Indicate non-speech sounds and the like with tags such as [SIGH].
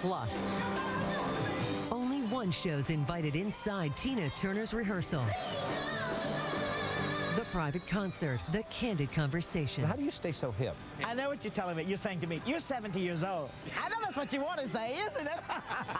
Plus. Only one show's invited inside Tina Turner's rehearsal. The private concert, the candid conversation. How do you stay so hip? I know what you're telling me. You're saying to me, you're 70 years old. I know that's what you want to say, isn't it? [LAUGHS]